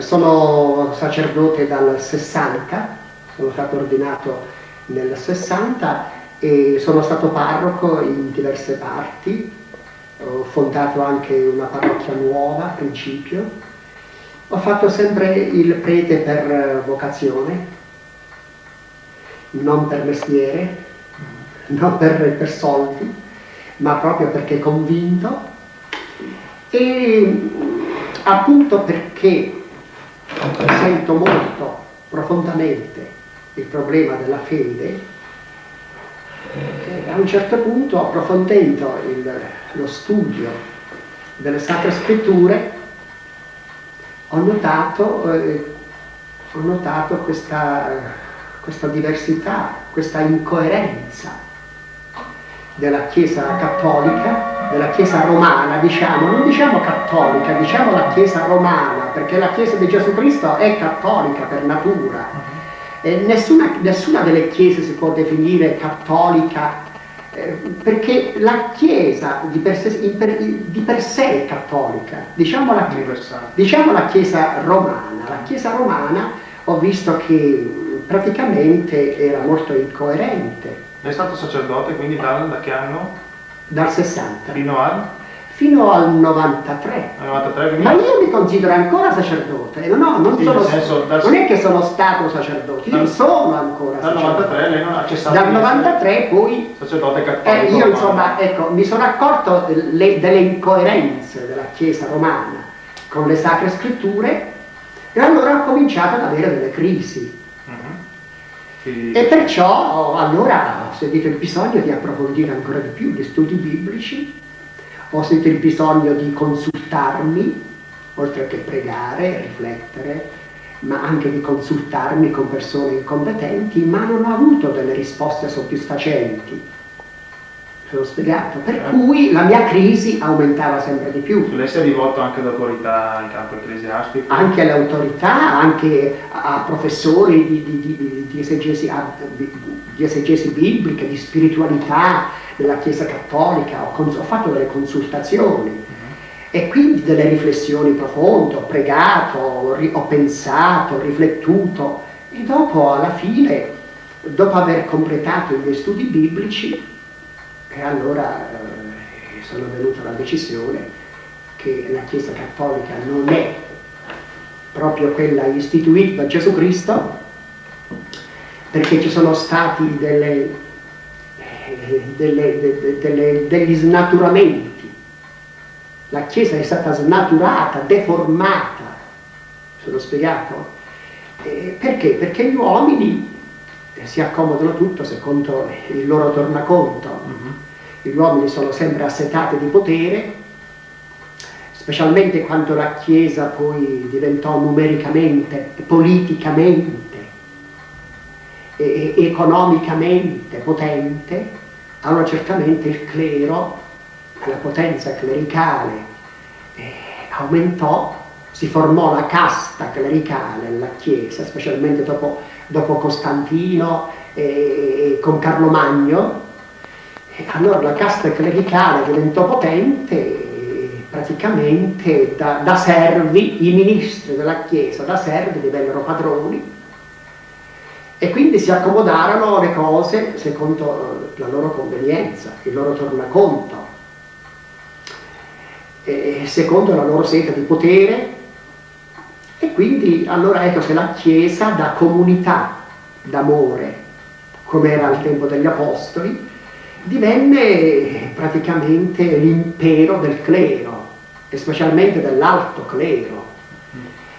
sono sacerdote dal 60, sono stato ordinato nel 60 e sono stato parroco in diverse parti, ho fondato anche una parrocchia nuova a principio, ho fatto sempre il prete per vocazione, non per mestiere, non per, per soldi, ma proprio perché convinto e appunto perché sento molto profondamente il problema della fede, a un certo punto approfondendo il, lo studio delle sacre scritture ho notato, eh, ho notato questa, questa diversità, questa incoerenza della Chiesa cattolica, della Chiesa romana, diciamo, non diciamo cattolica, diciamo la Chiesa romana, perché la Chiesa di Gesù Cristo è cattolica per natura. E nessuna, nessuna delle chiese si può definire cattolica eh, perché la Chiesa di per, sé, per, di per sé, è cattolica, diciamo la, diciamo la Chiesa romana. La Chiesa romana ho visto che praticamente era molto incoerente lei è stato sacerdote quindi dal, da che anno? Dal 60. Fino al? Fino al 93. Al 93 quindi... Ma io mi considero ancora sacerdote, no, non, sì, sono, senso, dal... non è che sono stato sacerdote, io sono ancora dal sacerdote. Dal 93 lei non ha cessato Dal 93 poi... Sacerdote cattolico. Eh, io insomma, ecco, mi sono accorto le, delle incoerenze della Chiesa romana con le sacre scritture e allora ho cominciato ad avere delle crisi e perciò allora ho sentito il bisogno di approfondire ancora di più gli studi biblici, ho sentito il bisogno di consultarmi, oltre che pregare, riflettere, ma anche di consultarmi con persone competenti, ma non ho avuto delle risposte soddisfacenti sono spiegato, per eh. cui la mia crisi aumentava sempre di più. Lei si è rivolto anche ad autorità in campo ecclesiastico? Anche alle autorità, anche a professori di, di, di, di esegesi, di esegesi bibliche, di spiritualità della Chiesa Cattolica, ho, ho fatto delle consultazioni e quindi delle riflessioni profonde, ho pregato, ho, ho pensato, ho riflettuto e dopo alla fine, dopo aver completato i miei studi biblici, e allora eh, sono venuto alla decisione che la Chiesa Cattolica non è proprio quella istituita da Gesù Cristo, perché ci sono stati delle, eh, delle, de, delle, degli snaturamenti. La Chiesa è stata snaturata, deformata. Sono spiegato? Eh, perché? Perché gli uomini si accomodano tutto secondo il loro tornaconto. Uh mhm. Gli uomini sono sempre assetati di potere, specialmente quando la Chiesa poi diventò numericamente, politicamente, e economicamente potente, allora certamente il clero, la potenza clericale eh, aumentò, si formò la casta clericale nella Chiesa, specialmente dopo, dopo Costantino e con Carlo Magno, allora la casta clericale diventò potente praticamente da, da, servi, i ministri della Chiesa da servi divennero padroni. E quindi si accomodarono le cose secondo la loro convenienza, il loro tornaconto, secondo la loro sete di potere. E quindi allora ecco che la Chiesa da comunità d'amore, come era al tempo degli Apostoli, divenne praticamente l'impero del clero, e specialmente dell'alto clero.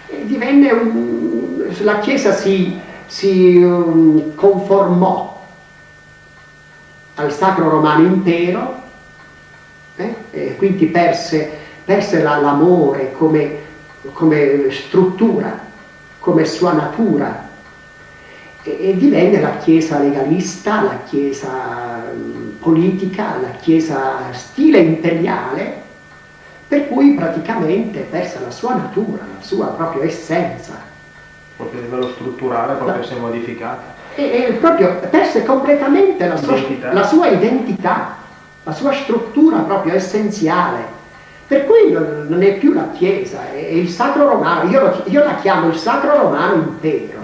E divenne un, la Chiesa si, si um, conformò al Sacro Romano Impero eh, e quindi perse, perse l'amore come, come struttura, come sua natura e, divenne la Chiesa legalista, la Chiesa politica, la Chiesa stile imperiale, per cui praticamente persa la sua natura, la sua propria essenza. Proprio a livello strutturale proprio si è modificata. E, e proprio perse completamente la sua, la sua identità, la sua struttura proprio essenziale, Per cui non, è più la Chiesa, è, è il Sacro Romano, io, lo, io, la chiamo il Sacro Romano impero.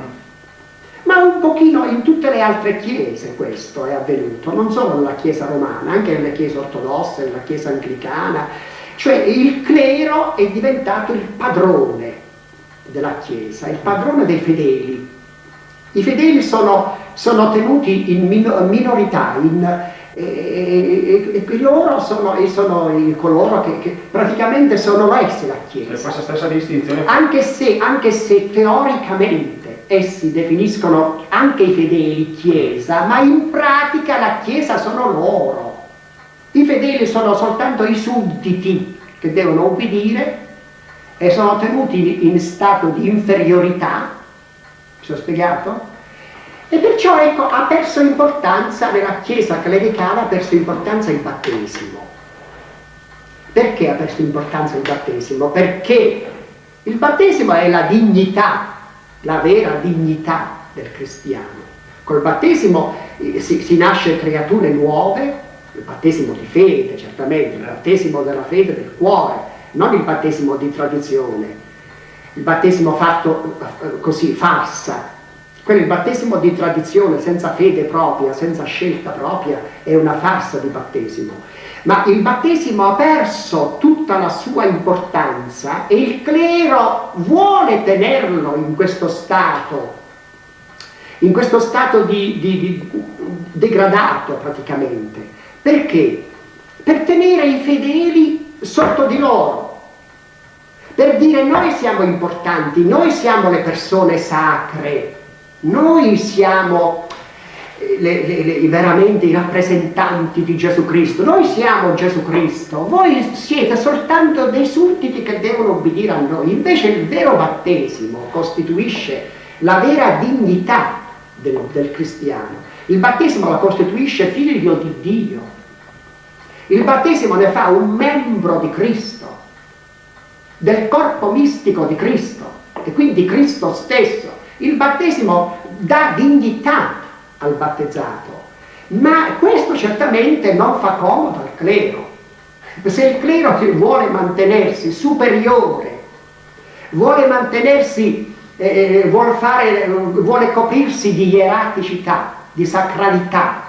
Ma un pochino in tutte le altre chiese questo è avvenuto, non solo nella Chiesa romana, anche nelle chiese ortodosse, nella Chiesa anglicana, cioè il clero è diventato il padrone della Chiesa, il padrone dei fedeli. I fedeli sono, sono tenuti in minorità, in, e, e, loro sono, sono coloro che, che, praticamente sono essi la Chiesa. Anche se, anche se teoricamente essi definiscono anche i fedeli Chiesa, ma in pratica la Chiesa sono loro. I fedeli sono soltanto i sudditi che devono obbedire e sono tenuti in stato di inferiorità. Mi sono spiegato? E perciò ecco, ha perso importanza nella Chiesa clericale, ha perso importanza il battesimo. Perché ha perso importanza il battesimo? Perché il battesimo è la dignità, la vera dignità del cristiano. Col battesimo eh, si, si nasce creature nuove, il battesimo di fede certamente, il battesimo della fede del cuore, non il battesimo di tradizione, il battesimo fatto eh, così, farsa, quello il battesimo di tradizione, senza fede propria, senza scelta propria, è una farsa di battesimo. Ma il battesimo ha perso tutta la sua importanza e il clero vuole tenerlo in questo stato, in questo stato di, di, di degradato praticamente. Perché? Per tenere i fedeli sotto di loro, per dire noi siamo importanti, noi siamo le persone sacre, noi siamo eh, le, le, le, veramente i rappresentanti di Gesù Cristo, noi siamo Gesù Cristo, voi siete soltanto dei sudditi che devono obbedire a noi, invece il vero battesimo costituisce la vera dignità del, del cristiano, il battesimo la costituisce figlio di Dio, il battesimo ne fa un membro di Cristo, del corpo mistico di Cristo. E quindi Cristo stesso il battesimo dà dignità al battezzato, ma questo certamente non fa comodo al clero. Se il clero vuole mantenersi superiore, vuole mantenersi, eh, vuole, fare, vuole coprirsi di ieraticità, di sacralità,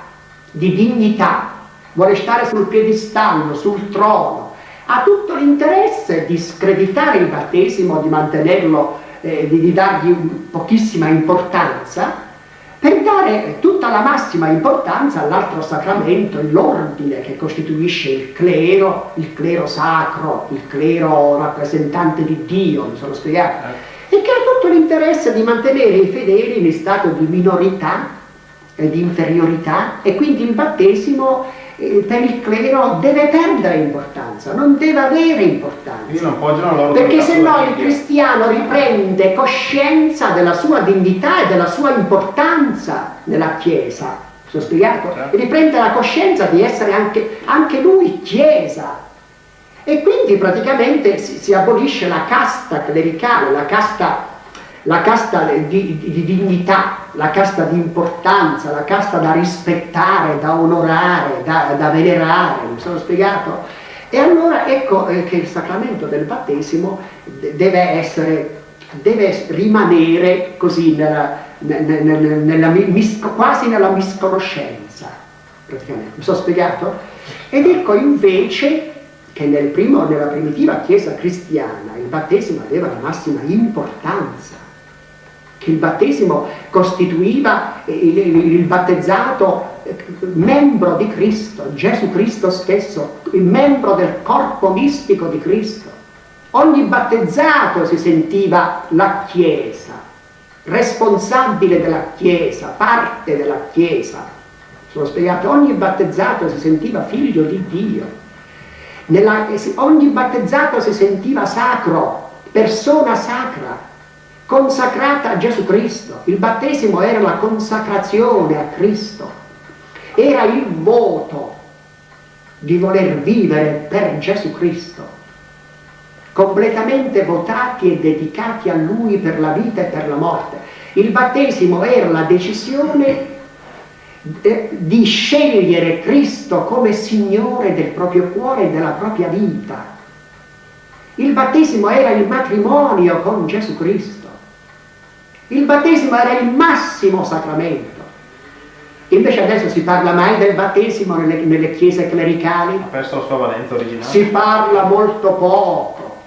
di dignità, vuole stare sul piedistallo, sul trono, ha tutto l'interesse di screditare il battesimo, di mantenerlo eh, di, di dargli pochissima importanza per dare tutta la massima importanza all'altro sacramento, l'ordine che costituisce il clero, il clero sacro, il clero rappresentante di Dio, mi sono spiegato, e che ha tutto l'interesse di mantenere i fedeli in stato di minorità e di inferiorità e quindi il battesimo per il clero deve perdere importanza, non deve avere importanza. Perché se no il cristiano riprende coscienza della sua dignità e della sua importanza nella Chiesa. Sono spiegato? Certo. Riprende la coscienza di essere anche, anche lui Chiesa. E quindi praticamente si, si abolisce la casta clericale, la casta la casta di, di, di, dignità, la casta di importanza, la casta da rispettare, da onorare, da, da venerare, mi sono spiegato? E allora ecco eh, che il sacramento del battesimo deve essere, deve rimanere così nella, nella, nella, quasi nella misconoscenza, praticamente, mi sono spiegato? Ed ecco invece che nel primo, nella primitiva chiesa cristiana il battesimo aveva la massima importanza il battesimo costituiva il, il battezzato eh, membro di Cristo, Gesù Cristo stesso, il membro del corpo mistico di Cristo. Ogni battezzato si sentiva la Chiesa, responsabile della Chiesa, parte della Chiesa. Sono spiegato, ogni battezzato si sentiva figlio di Dio. Nella, ogni battezzato si sentiva sacro, persona sacra, consacrata a Gesù Cristo. Il battesimo era la consacrazione a Cristo, era il voto di voler vivere per Gesù Cristo, completamente votati e dedicati a Lui per la vita e per la morte. Il battesimo era la decisione eh, di scegliere Cristo come Signore del proprio cuore e della propria vita Il battesimo era il matrimonio con Gesù Cristo. Il battesimo era il massimo sacramento. Invece adesso si parla mai del battesimo nelle, nelle chiese clericali? Ha perso la sua valenza originale. Si parla molto poco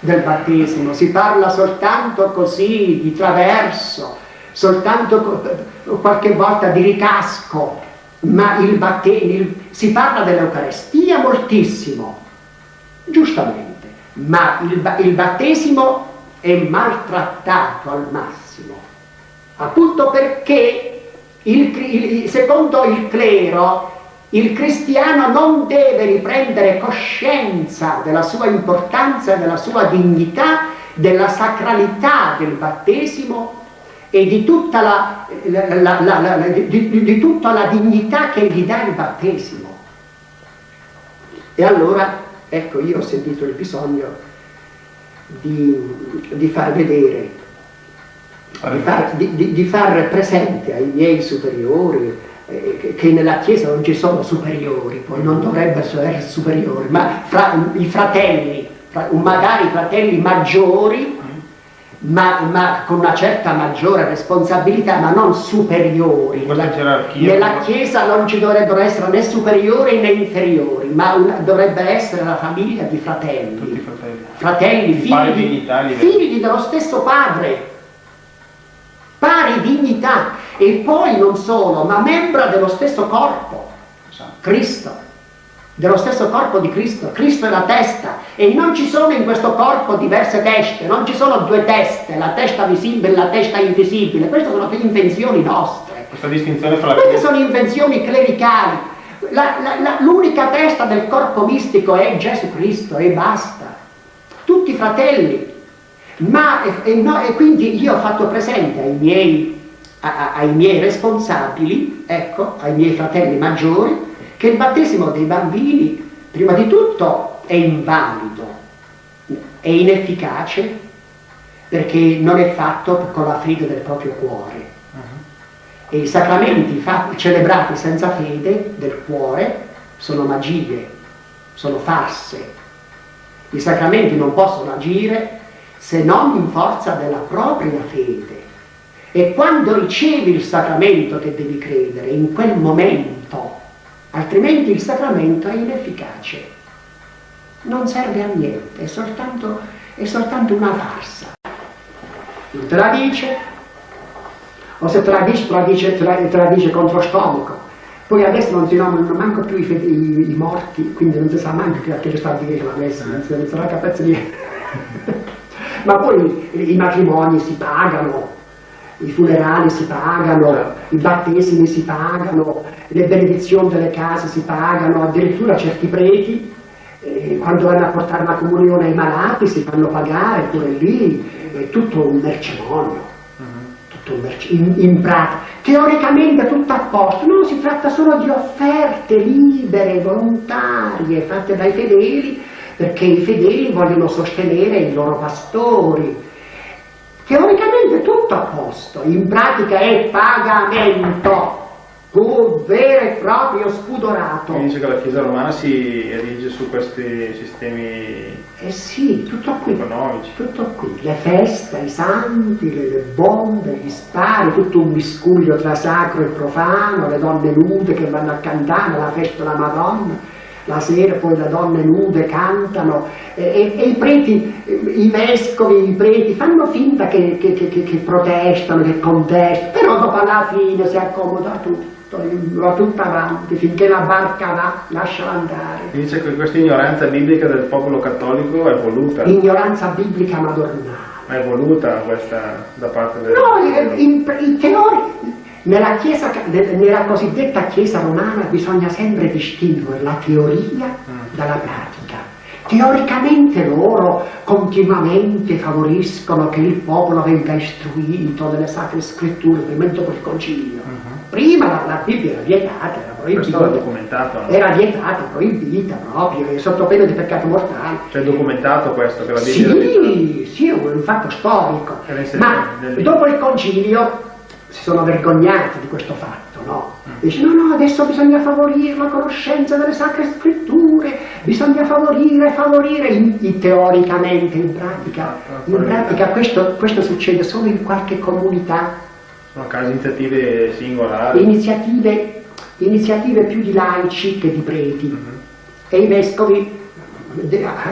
del battesimo, si parla soltanto così, di traverso, soltanto qualche volta di ricasco, ma il battesimo, si parla dell'Eucarestia moltissimo, giustamente, ma il, il battesimo è maltrattato al massimo, appunto perché il, il, secondo il clero, il cristiano non deve riprendere coscienza della sua importanza, della sua dignità, della sacralità del battesimo e di tutta la, la, la, di, di tutta la dignità che gli dà il battesimo. E allora, ecco, io ho sentito il bisogno di, di far vedere far, di, di far, presente ai miei superiori eh, che nella Chiesa non ci sono superiori, poi non dovrebbero essere superiori, ma fra, i fratelli, magari i fratelli maggiori, ma, ma, con una certa maggiore responsabilità, ma non superiori. Nella, nella Chiesa non ci dovrebbero essere né superiori né inferiori, ma una, dovrebbe essere la famiglia di fratelli. Fratelli, figli, figli dello stesso padre pari dignità. E poi non solo, ma membra dello stesso corpo, Cristo, dello stesso corpo di Cristo, Cristo è la testa. E non ci sono in questo corpo diverse teste, non ci sono due teste, la testa visibile e la testa invisibile, queste sono invenzioni nostre. Questa distinzione fra la Queste sono invenzioni clericali. L'unica testa del corpo mistico è Gesù Cristo e basta. Tutti fratelli, ma, e, no, e quindi io ho fatto presente ai miei, a, ai miei responsabili, ecco, ai miei fratelli maggiori, che il battesimo dei bambini, prima di tutto, è invalido, è inefficace, perché non è fatto con la fede del proprio cuore. Uh-huh. E i sacramenti fatti, celebrati senza fede del cuore sono magie, sono farse. I sacramenti non possono agire se non in forza della propria fede. E quando ricevi il sacramento che devi credere, in quel momento, altrimenti il sacramento è inefficace, non serve a niente, è soltanto, è soltanto una farsa. Non te la dice, o se te la dice, te contro stomaco. Poi adesso non si nominano manco più i, i, i, morti, quindi non si sa manco che, che sta a dire la messa, non si, si capezza niente. Ma poi i matrimoni si pagano, i funerali si pagano, i battesimi si pagano, le benedizioni delle case si pagano, addirittura certi preti eh, quando vanno a portare la comunione ai malati si fanno pagare pure lì, è tutto un mercimonio, uh-huh. tutto un merc- in, in pratica. Teoricamente tutto a posto, no, si tratta solo di offerte libere, volontarie, fatte dai fedeli perché i fedeli vogliono sostenere i loro pastori. Teoricamente tutto a posto, in pratica è pagamento, un vero e proprio spudorato. Quindi dice che la Chiesa romana si erige su questi sistemi eh sì, tutto qui, economici. Tutto qui, le feste, i santi, le, le bombe, gli spari, tutto un miscuglio tra sacro e profano, le donne nude che vanno a cantare, la festa della Madonna la sera poi le donne nude cantano e, e, e i preti, i vescovi, i preti fanno finta che, che, che, che protestano, che contestano, però dopo alla fine si accomoda tutto, va tutto avanti, finché la barca va, lasciala andare. Dice che questa ignoranza biblica del popolo cattolico è voluta. Ignoranza biblica madornale. Ma è voluta questa da parte del... No, in, in, in teoria nella, chiesa, nella cosiddetta Chiesa romana bisogna sempre distinguere la teoria mm. dalla pratica. Teoricamente loro continuamente favoriscono che il popolo venga istruito nelle sacre scritture, prima dopo il concilio. Uh -huh. Prima la, la, Bibbia era vietata, era proibita. No? Era vietata, proibita proprio, sotto pena di peccato mortale. Cioè documentato questo che la Bibbia Sì, sì, è un fatto storico. Ma dopo il concilio si sono vergognati di questo fatto, no? Dice no, no, adesso bisogna favorire la conoscenza delle sacre scritture, bisogna favorire, favorire in, in teoricamente, in pratica, in pratica questo, questo succede solo in qualche comunità, Sono casi iniziative singolari. iniziative, iniziative più di laici che di preti. E i vescovi,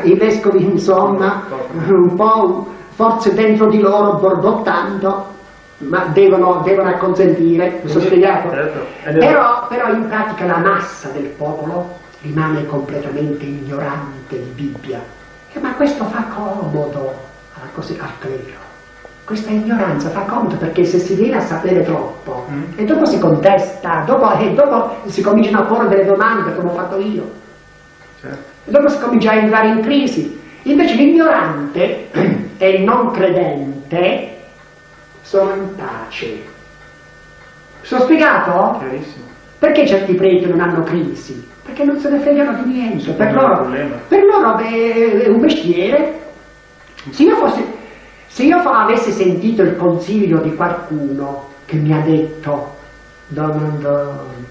i vescovi insomma un po' forse dentro di loro borbottando ma devono, devono acconsentire, mi sono spiegato? Certo. Però, però in pratica la massa del popolo rimane completamente ignorante di Bibbia. Eh, ma questo fa comodo al clero. Questa ignoranza fa comodo perché se si viene a sapere troppo Mm. e dopo si contesta, dopo, e dopo si cominciano a porre delle domande come ho fatto io. Certo. E dopo si comincia a entrare in crisi. Invece l'ignorante e il non credente sono in pace. Sono spiegato? Chiarissimo. Perché certi preti non hanno crisi? Perché non se ne fregano di niente. Per loro, per loro è un mestiere. Se io, fossi, se io avessi sentito il consiglio di qualcuno che mi ha detto Don Antonio,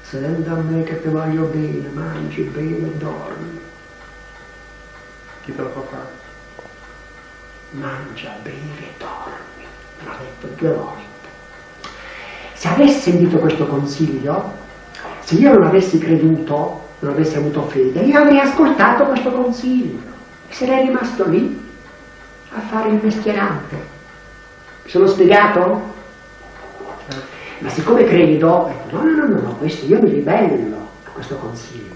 senta a me che ti voglio bene, mangi bene e dormi. Chi te lo fa fare? mangia, beve, dormi. L'ha detto due volte. Se avessi sentito questo consiglio, se io non avessi creduto, non avessi avuto fede, io avrei ascoltato questo consiglio e sarei rimasto lì a fare il mestierante. Mi sono spiegato? Ma siccome credo, no, no, no, no, questo io mi ribello a questo consiglio.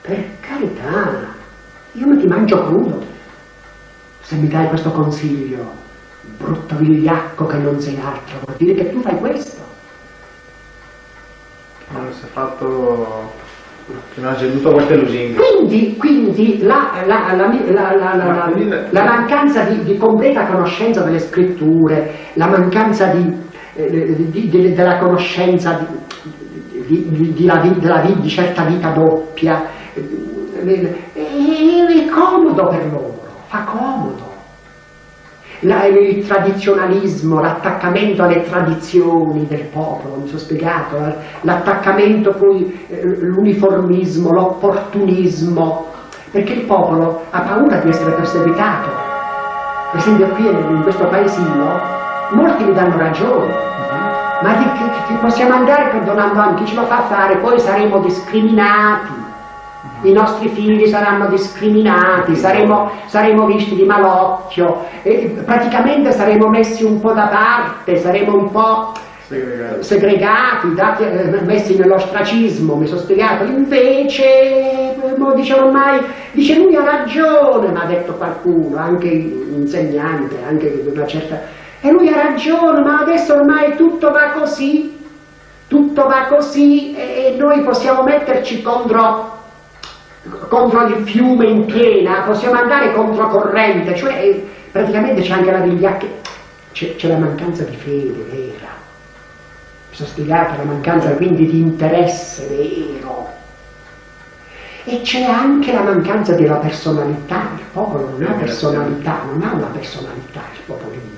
Per carità, io non ti mangio crudo se mi dai questo consiglio, brutto vigliacco che non sei altro, vuol dire che tu fai questo. Non si è fatto... Che non ha ceduto a queste lusinghe. Quindi, quindi la, la- la- la- Ma mancanza di, di completa conoscenza delle scritture, la mancanza di, eh, di- di- della conoscenza di, la di certa vita doppia, eh, è, è comodo per loro, fa comodo. La- il tradizionalismo, l'attaccamento alle tradizioni del popolo, mi sono spiegato, la- l'attaccamento poi, eh, l'uniformismo, l'opportunismo, perché il popolo ha paura di essere perseguitato. Per esempio qui in questo paesino molti mi danno ragione, ma che, che possiamo andare perdonando anche chi ce lo fa fare, poi saremo discriminati. I nostri figli saranno discriminati, saremo, saremo visti di malocchio, praticamente saremo messi un po' da parte, saremo un po' segregati, dati- eh, messi nell'ostracismo, mi sono spiegato. Invece, mo dice ormai, dice lui ha ragione, mi ha detto qualcuno, anche insegnante, anche una certa... E lui ha ragione, ma adesso ormai tutto va così, tutto va così e noi possiamo metterci contro contro il fiume in piena, possiamo andare controcorrente, cioè eh, praticamente c'è anche la vigliacca, c'è, c'è la mancanza di fede vera, sono spiegato, la mancanza quindi di interesse vero. E c'è anche la mancanza della personalità, il popolo non ha personalità, non ha una personalità il popolino.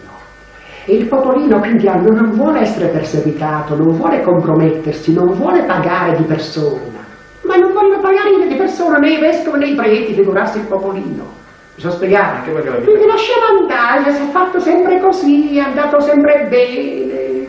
E il popolino quindi non vuole essere perseguitato, non vuole compromettersi, non vuole pagare di persona, pagare di persona né i vescovi né i preti, figurarsi il popolino. Mi sono spiegato? Anche perché la vita- Quindi lasciamo andare, si è fatto sempre così, è andato sempre bene,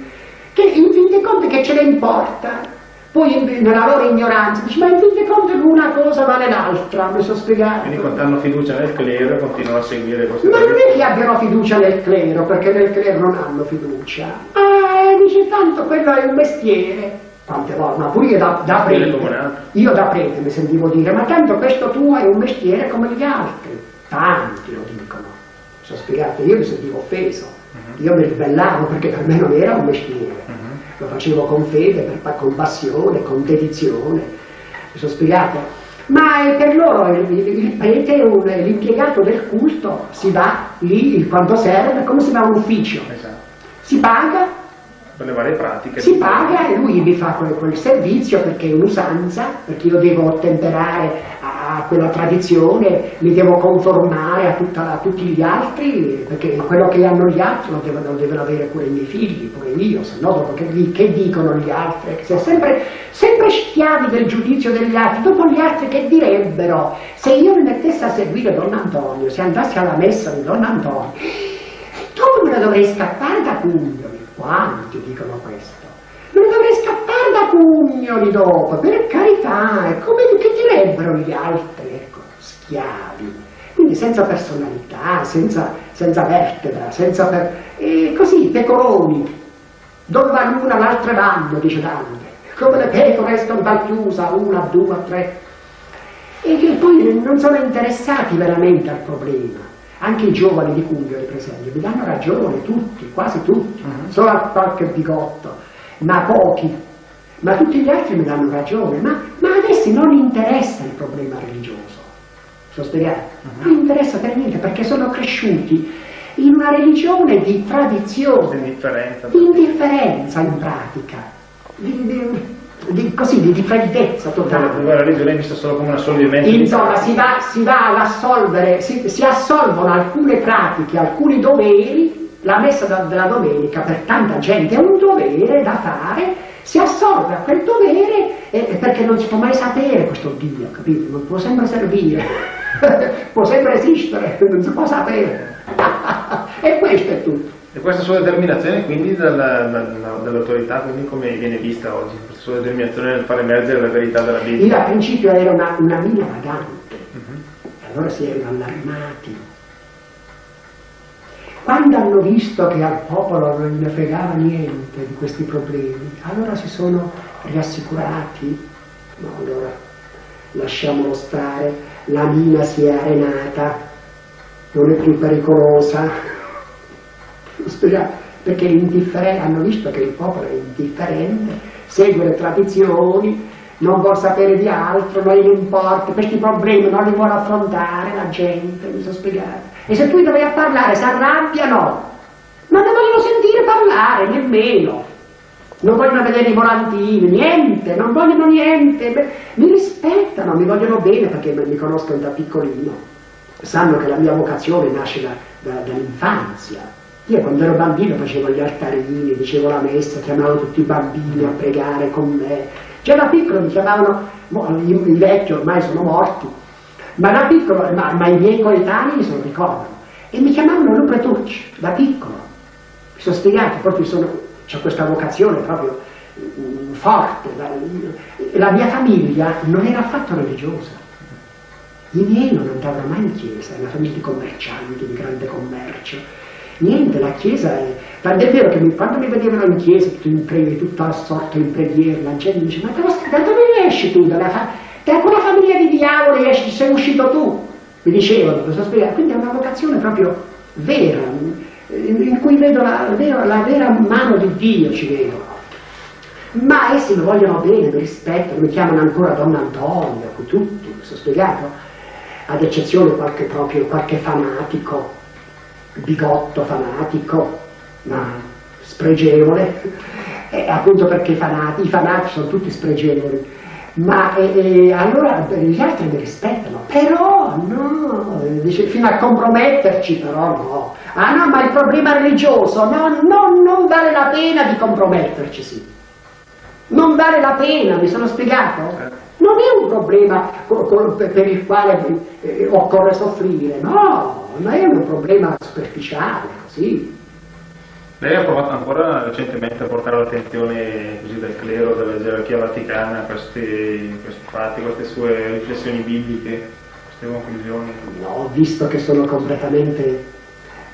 che in fin dei conti che ce ne importa? Poi nella loro ignoranza dici, ma in fin dei conti una cosa vale l'altra, mi sono spiegato. Quindi quando hanno fiducia nel clero continuano a seguire queste Ma non è che abbiano fiducia nel clero, perché nel clero non hanno fiducia. Ah, dice tanto quello è un mestiere. Tante volte, ma pure io da, da prete, io da prete mi sentivo dire, ma tanto questo tuo è un mestiere come gli altri. Tanti lo dicono. Sono spiegato, io mi sentivo offeso. Mhm. Io mi ribellavo perché per me non era un mestiere. Lo facevo con fede, per- con passione, con dedizione. Mi sono spiegato. Ma eh, per loro il, il- prete è un- è l'impiegato del culto, si va lì il quanto serve, come si va a un ufficio. Esatto. Si paga, Per le varie pratiche. si paga e lui mi fa quel, quel servizio perché è un'usanza, perché io devo ottemperare a, quella tradizione, mi devo conformare a, tutta, a, tutti gli altri, perché quello che hanno gli altri lo devono, devono avere pure i miei figli, pure io, se no dopo che, che dicono gli altri? Se sempre, sempre schiavi del giudizio degli altri, dopo gli altri che direbbero? Se io mi mettessi a seguire Don Antonio, se andassi alla messa di Don Antonio, dopo me ne dovrei scappare da Cuglioli, quanti dicono questo? non dovrei scappare da pugnoli dopo, per carità, come che direbbero gli altri, ecco, schiavi. Quindi senza personalità, senza, senza vertebra, senza per... E così, pecoroni. Dove va l'una l'altra vanno, dice Dante. Come le pecore escono dal chiusa, una, due, tre. E che poi non sono interessati veramente al problema. Anche i giovani di Cuglio, per esempio, mi danno ragione, tutti, quasi tutti, uh mhm. -huh. solo a qualche bigotto ma pochi, ma tutti gli altri mi danno ragione, ma, ma ad essi non interessa il problema religioso, sto spiegando, uh-huh. non interessa per niente perché sono cresciuti in una religione di tradizione, indifferenza, di indifferenza in pratica, di, di, di, così, di, di freddezza totale. La religione è vista solo come un assolvimento. Insomma, si va, si va ad assolvere, si, si assolvono alcune pratiche, alcuni doveri la messa della domenica per tanta gente è un dovere da fare, si assorbe a quel dovere eh, perché non si può mai sapere questo Dio, capito? Non può sempre servire, può sempre esistere, non si può sapere. e questo è tutto. E questa sua determinazione quindi dall'autorità, quindi come viene vista oggi? Questa sua determinazione nel far emergere la verità della Bibbia? Io al principio ero una, una mina vagante, uh mhm. -huh. allora si erano allarmati quando hanno visto che al popolo non ne fregava niente di questi problemi, allora si sono riassicurati, no, allora lasciamolo stare, la mina si è arenata, non è più pericolosa, perché hanno visto che il popolo è indifferente, segue le tradizioni, non vuole sapere di altro, non gli importa, questi problemi non li vuole affrontare la gente, mi sono spiegato. E se tu gli vai parlare si arrabbiano, non ne vogliono sentire parlare nemmeno. Non vogliono vedere i volantini, niente, non vogliono niente. Mi rispettano, mi vogliono bene perché mi conoscono da piccolino. Sanno che la mia vocazione nasce da, da, dall'infanzia. Io quando ero bambino facevo gli altarini, dicevo la messa, chiamavo tutti i bambini a pregare con me. Già da piccolo mi chiamavano, i, vecchi ormai sono morti, ma da piccolo, ma, ma i miei coetanei se lo ricordano. E mi chiamavano Lupe Turci, da piccolo. Mi sono spiegato, proprio sono, c'è questa vocazione proprio um, forte. Da, la mia famiglia non era affatto religiosa. I miei non andavano mai in chiesa, è una famiglia di commercianti, di grande commercio. Niente, la chiesa è... Tant'è vero che quando mi vedevano in chiesa, tutto in preghiera, tutto assorto in preghiera, la mi dice, ma da dove esci tu? Dalla da quella famiglia di diavoli esci, sei uscito tu, mi dicevano, questo spiegare. Quindi è una vocazione proprio vera, in cui vedo la, la vera mano di Dio, ci vedo. Ma essi mi vogliono bene, mi rispettano, mi chiamano ancora Don Antonio, tutti, questo spiegato, ad eccezione qualche, proprio, qualche fanatico, bigotto fanatico, ma spregevole, e appunto perché i fanatici, i fanatici sono tutti spregevoli ma eh, eh, allora gli altri mi rispettano, però no, dice, fino a comprometterci però no. Ah no, ma il problema religioso, no, no, non vale la pena di comprometterci, sì. Non vale la pena, mi sono spiegato? Non è un problema per il quale eh, occorre soffrire, no, ma è un problema superficiale, così. Lei ha provato ancora recentemente a portare l'attenzione del clero, della gerarchia vaticana, questi, questi fatti, queste sue riflessioni bibliche, queste conclusioni? No, visto che sono completamente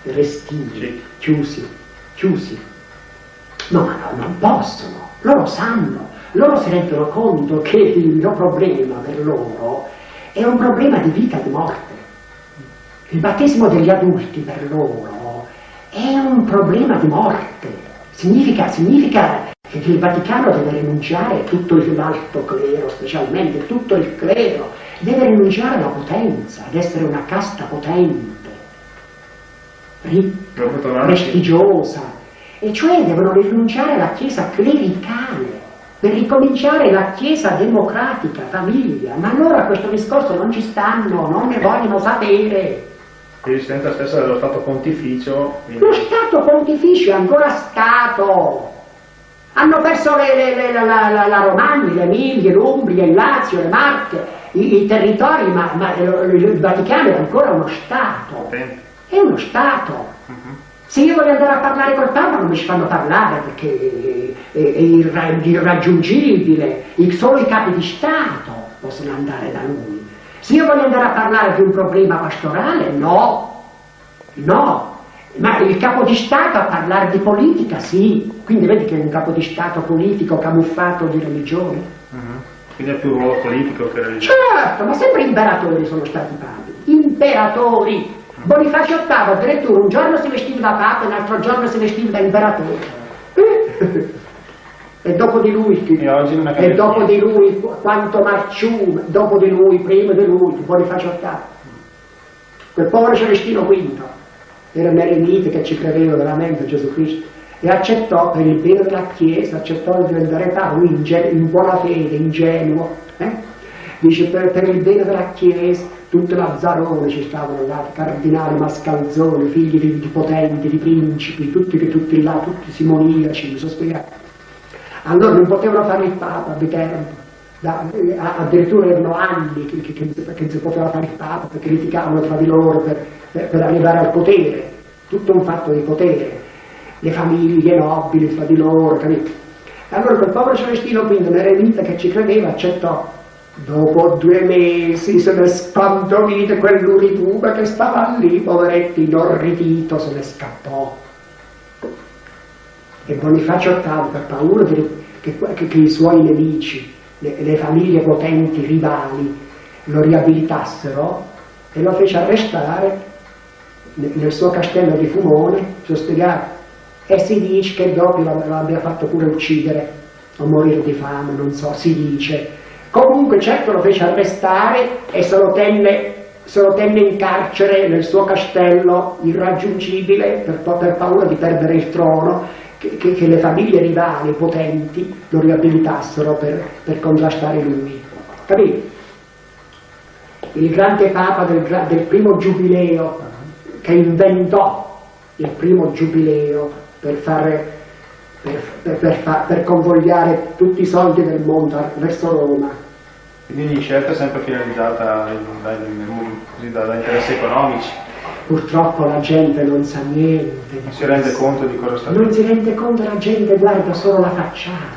restii, sì. chiusi, chiusi. No, ma no, non possono, loro sanno, loro si rendono conto che il mio problema per loro è un problema di vita e di morte. Il battesimo degli adulti per loro è un problema di morte. Significa, significa che il Vaticano deve rinunciare, tutto l'alto clero specialmente, tutto il clero, deve rinunciare alla potenza, ad essere una casta potente, ricca, prestigiosa, e cioè devono rinunciare alla chiesa clericale, per ricominciare la Chiesa democratica, famiglia, ma allora questo discorso non ci stanno, non ne vogliono sapere. L'esistenza stessa dello Stato Pontificio. Quindi... Lo Stato Pontificio è ancora Stato. Hanno perso le, le, le, la, la, la, Romagna, l'Emilia, l'Umbria, il Lazio, le Marche, i, i territori, ma, ma, il Vaticano è ancora uno Stato. È uno Stato. Uh mhm. -huh. Se io voglio andare a parlare col Papa non mi ci fanno parlare perché è, è irraggiungibile, solo i capi di Stato possono andare da lui. Se io voglio andare a parlare di un problema pastorale, no, no, ma il capo di Stato a parlare di politica, sì, quindi vedi che è un capo di Stato politico camuffato di religione. Uh mhm. -huh. Quindi ha più ruolo politico che religione. Certo, ma sempre imperatori sono stati papi, imperatori. Bonifacio VIII addirittura un giorno si vestiva papa e l'altro giorno si vestiva imperatore. e dopo di lui, e, dopo di lui quanto Marciume, dopo di lui, prima di lui, Bonifacio VIII. Quel povero Celestino V era un eremite che ci credeva veramente Gesù Cristo e accettò per il bene della Chiesa, accettò di diventare lui in, in, buona fede, ingenuo, eh? dice per, per, il bene della Chiesa, tutte Lazzarone ci stavano là, cardinali, mascalzoni, figli di, di, potenti, di principi, tutti che tutti là, tutti simoniaci, mi sono spiegato. Allora non potevano fare il Papa Viterbo, da, addirittura erano anni che, che, che, si poteva fare il Papa perché litigavano tra di loro per, per, per arrivare al potere, tutto un fatto di potere le famiglie nobili fra di loro, capito? Allora quel povero Celestino quindi un eremita che ci credeva accettò. Dopo due mesi se ne spantomite quell'urituba che stava lì, poveretto inorridito, se ne scappò. E Bonifacio VIII, per paura che, che, che, i suoi nemici, le, le famiglie potenti, rivali, lo riabilitassero e lo fece arrestare nel suo castello di Fumone, ci ho spiegato, e si dice che dopo l'abbia fatto pure uccidere o morire di fame, non so, si dice. Comunque certo lo fece arrestare e se lo tenne, se lo tenne in carcere nel suo castello irraggiungibile per, per paura di perdere il trono, che, che, che, le famiglie rivali potenti lo riabilitassero per, per contrastare lui. Capito? Il grande papa del, del primo giubileo che inventò il primo giubileo per, fare, per, per, per, per convogliare tutti i soldi del mondo verso Roma. Quindi ogni scelta è sempre finalizzata da, da interessi economici. Purtroppo la gente non sa niente. Non si rende conto di cosa sta Non si rende conto, la gente guarda solo la facciata